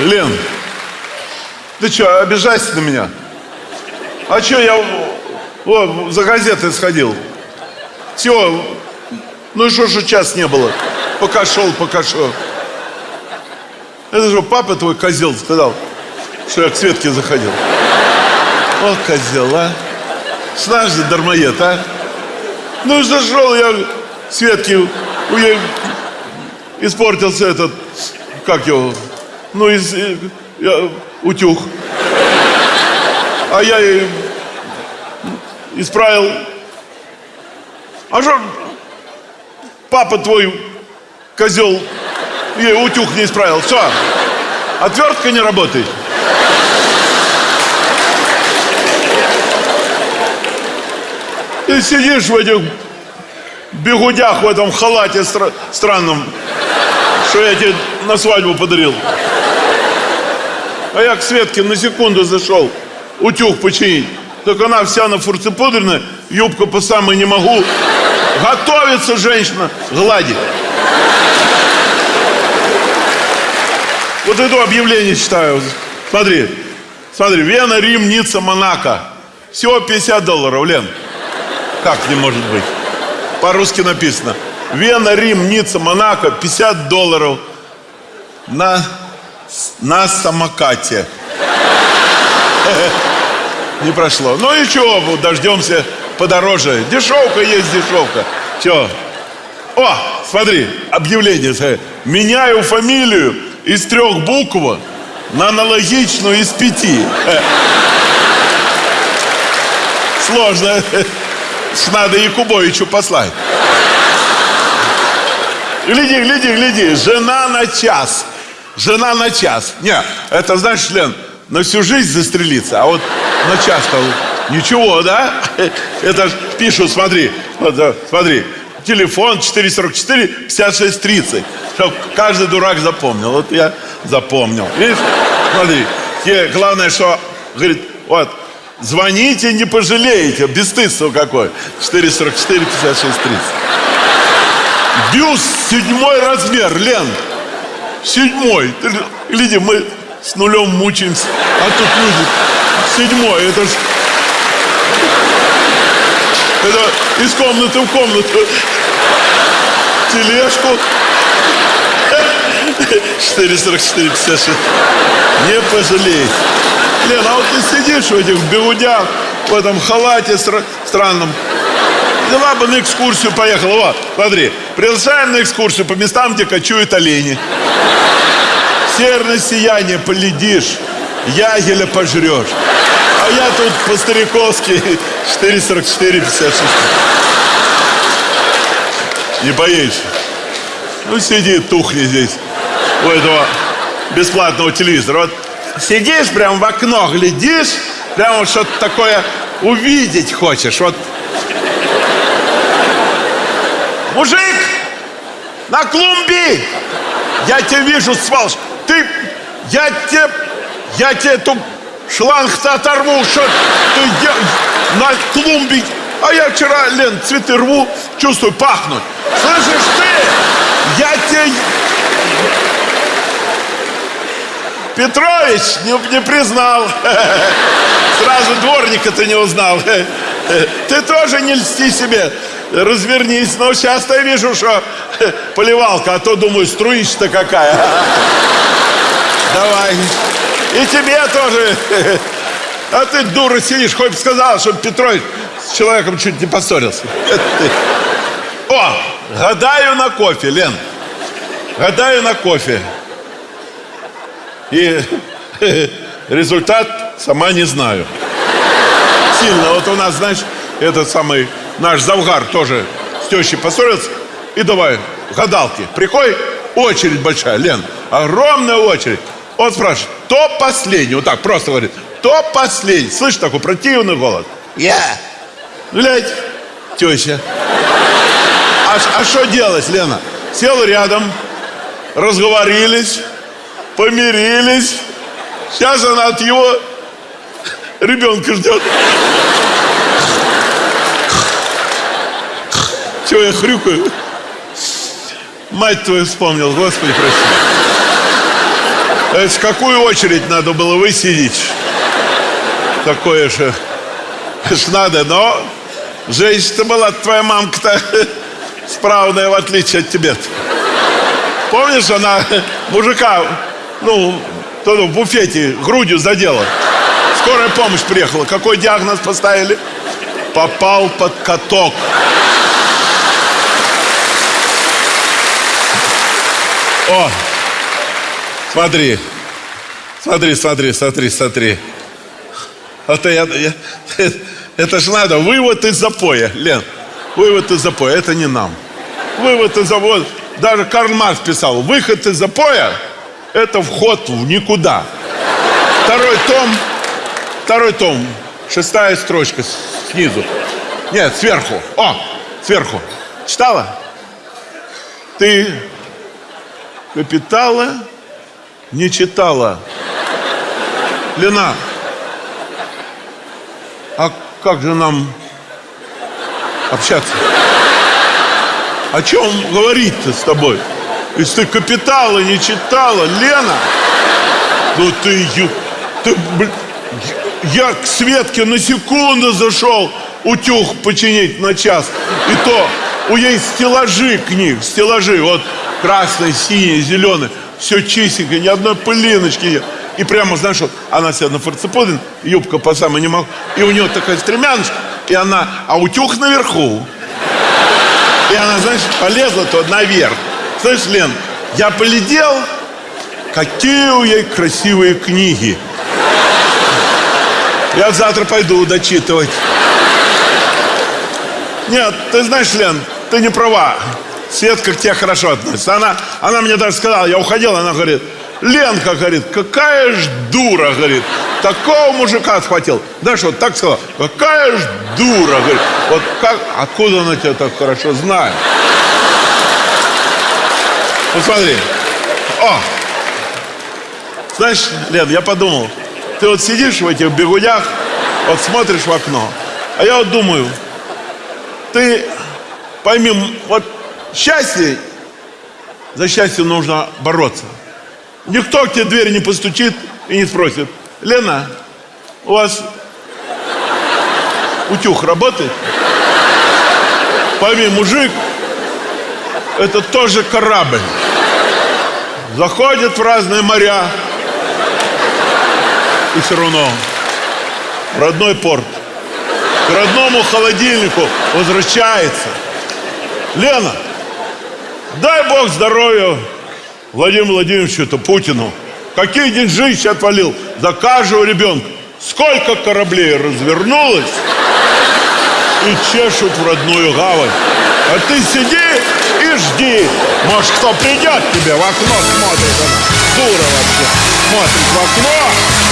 Лен, ты что, обижайся на меня? А что, я о, за газетой сходил. Все, ну и что, что час не было? Пока шел, пока шел. Это же папа твой козел сказал, что я к Светке заходил. О, козел, а? Знаешь же, дармоед, а? Ну, зашел я к Светке, у ей испортился этот, как его, ну, из, э, я, утюг. А я ей исправил. А что папа твой, козел, ей утюг не исправил? Все, отвертка не работает. Ты сидишь в этих бегудях в этом халате стра- странном, что я тебе на свадьбу подарил. А я к Светке на секунду зашел утюг починить. Так она вся на фурцепудренная, юбка по самой не могу. Готовится женщина гладить. Вот это объявление читаю. Смотри, смотри, Вена, Рим, Ницца, Монако. Всего 50 долларов, Лен. Как не может быть? По-русски написано. Вена, Рим, Ницца, Монако, 50 долларов на, на самокате. Не прошло. Ну и чего, вот дождемся подороже. Дешевка есть дешевка. Че? О, смотри, объявление. Меняю фамилию из трех букв на аналогичную из пяти. Сложно. Надо Якубовичу послать. Гляди, гляди, гляди. Жена на час. Жена на час. Не, это знаешь, Лен, на всю жизнь застрелиться, а вот на час-то ничего, да? Это пишут, смотри, смотри, телефон 444 56 30. Чтоб каждый дурак запомнил. Вот я запомнил. Видишь? Смотри. Те, главное, что, говорит, вот, звоните, не пожалеете. Бесстыдство какое. 444 56 30. Бюст седьмой размер, Лен. Седьмой. Ты Гляди, мы с нулем мучаемся. А тут люди. Седьмой. Это ж... Это из комнаты в комнату. Тележку. 444 56. Не пожалеете. Лен, а вот ты сидишь в этих бегудях, в этом халате стра- странном. Взяла бы на экскурсию поехала. Вот, смотри. Приглашаем на экскурсию по местам, где кочуют олени. Северное сияние поледишь, ягеля пожрешь. А я тут по-стариковски 444 56. Не боишься? Ну, сиди, тухни здесь, у этого бесплатного телевизора. Вот сидишь прям в окно, глядишь, прям вот что-то такое увидеть хочешь. Вот. Мужик, на клумбе! Я тебя вижу, свалыш. Ты, я тебе, я тебе эту шланг-то оторву, что ты де- на клумбе. А я вчера, Лен, цветы рву, чувствую, пахнут. Слышишь ты, я тебе... Петрович не, не признал. Сразу дворника ты не узнал. Ты тоже не льсти себе. Развернись. Но сейчас я вижу, что поливалка, а то думаю, струища-то какая. Давай. И тебе тоже. А ты, дура, сидишь, хоть бы сказал, чтобы Петрович с человеком чуть не поссорился. О, гадаю на кофе, Лен. Гадаю на кофе. И результат сама не знаю. Сильно. Вот у нас, знаешь, этот самый наш Завгар тоже с тещей поссорился. И давай, гадалки. Приходит, очередь большая, Лен. Огромная очередь. Он спрашивает, кто последний? Вот так просто говорит. Кто последний? Слышишь такой противный голос? Я. Глядь, теща. А что делать, Лена? Сел рядом, разговорились, помирились. Сейчас она от его ребенка ждет. Чего я хрюкаю? Мать твою вспомнил, Господи, прости. Это какую очередь надо было высидеть? Такое же ж надо, но женщина была твоя мамка-то справная, в отличие от тебя. -то. Помнишь, она мужика, ну, в буфете грудью задела. Скорая помощь приехала. Какой диагноз поставили? Попал под каток. О, смотри, смотри, смотри, смотри, смотри. Это, я, я, это ж надо, вывод из запоя, Лен. Вывод из запоя, это не нам. Вывод из запоя, даже Карл Маркс писал, выход из запоя – это вход в никуда. Второй том, второй том, шестая строчка снизу. Нет, сверху. О, сверху. Читала? Ты капитала не читала. Лена, а как же нам общаться? О чем говорить-то с тобой? Если ты капитала не читала, Лена, ну ты, ты я к Светке на секунду зашел утюг починить на час. И то у ей стеллажи книг, стеллажи, вот красный, синий, зеленый, все чистенько, ни одной пылиночки нет. И прямо, знаешь, вот она села на форцеподин, юбка по самой не могу, и у нее такая стремяночка, и она, а утюг наверху. И она, знаешь, полезла то наверх. Знаешь, Лен, я полетел, какие у ей красивые книги. Я завтра пойду дочитывать. Нет, ты знаешь, Лен, ты не права. Светка к тебе хорошо относится. Она, она мне даже сказала, я уходил, она говорит, Ленка, говорит, какая ж дура, говорит, такого мужика отхватил. Знаешь, вот так сказала, какая ж дура, говорит, вот как, откуда она тебя так хорошо знает? Посмотри. О! Знаешь, Лен, я подумал, ты вот сидишь в этих бегудях, вот смотришь в окно, а я вот думаю, ты пойми, вот счастье, за счастье нужно бороться. Никто к тебе дверь не постучит и не спросит, Лена, у вас утюг работает? Пойми, мужик, это тоже корабль. Заходит в разные моря и все равно в родной порт, к родному холодильнику возвращается. Лена, дай Бог здоровья Владимиру Владимировичу-то Путину. Какие деньжища отвалил за каждого ребенка. Сколько кораблей развернулось и чешут в родную гавань. А ты сиди и жди. Может, кто придет тебе в окно смотрит она. Дура вообще. Смотрит в окно